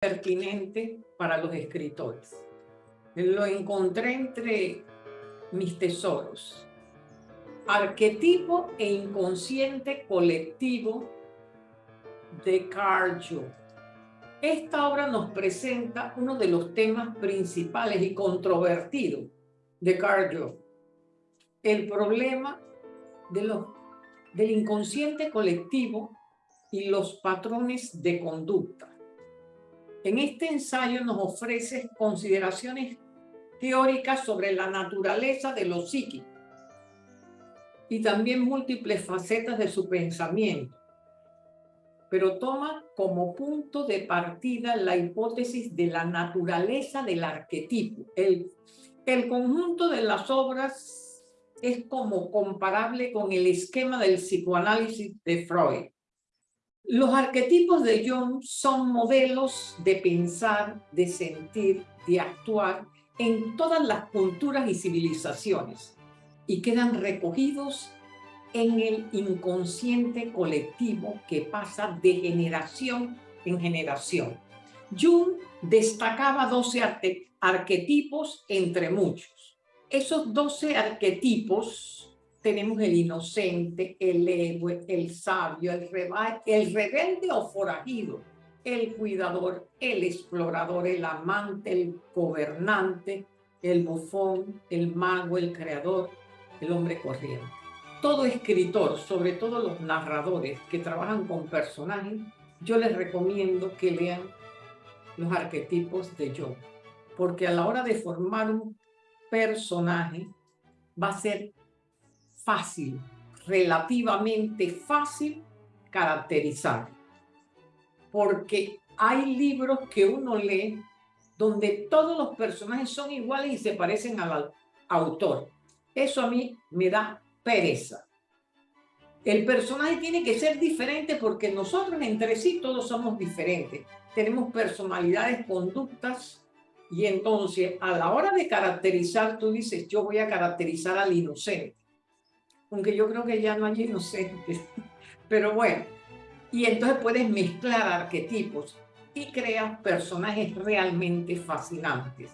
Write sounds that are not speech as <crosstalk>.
pertinente para los escritores. Lo encontré entre mis tesoros. Arquetipo e inconsciente colectivo de Carl Jung. Esta obra nos presenta uno de los temas principales y controvertidos de Carl Jung. El problema del inconsciente colectivo y los patrones de conducta. En este ensayo nos ofrece consideraciones teóricas sobre la naturaleza de lo psíquico y también múltiples facetas de su pensamiento, pero toma como punto de partida la hipótesis de la naturaleza del arquetipo. El, el conjunto de las obras es como comparable con el esquema del psicoanálisis de Freud. Los arquetipos de Jung son modelos de pensar, de sentir, de actuar en todas las culturas y civilizaciones y quedan recogidos en el inconsciente colectivo que pasa de generación en generación. Jung destacaba 12 arquetipos entre muchos. Esos 12 arquetipos tenemos el inocente, el héroe, el sabio, el, el rebelde o forajido, el cuidador, el explorador, el amante, el gobernante, el bufón, el mago, el creador, el hombre corriente. Todo escritor, sobre todo los narradores que trabajan con personajes, yo les recomiendo que lean los arquetipos de yo, porque a la hora de formar un personaje va a ser fácil, relativamente fácil caracterizar. Porque hay libros que uno lee donde todos los personajes son iguales y se parecen al autor. Eso a mí me da pereza. El personaje tiene que ser diferente porque nosotros entre sí todos somos diferentes. Tenemos personalidades, conductas y entonces a la hora de caracterizar tú dices yo voy a caracterizar al inocente aunque yo creo que ya no hay inocentes. <laughs> Pero bueno, y entonces puedes mezclar arquetipos y creas personajes realmente fascinantes.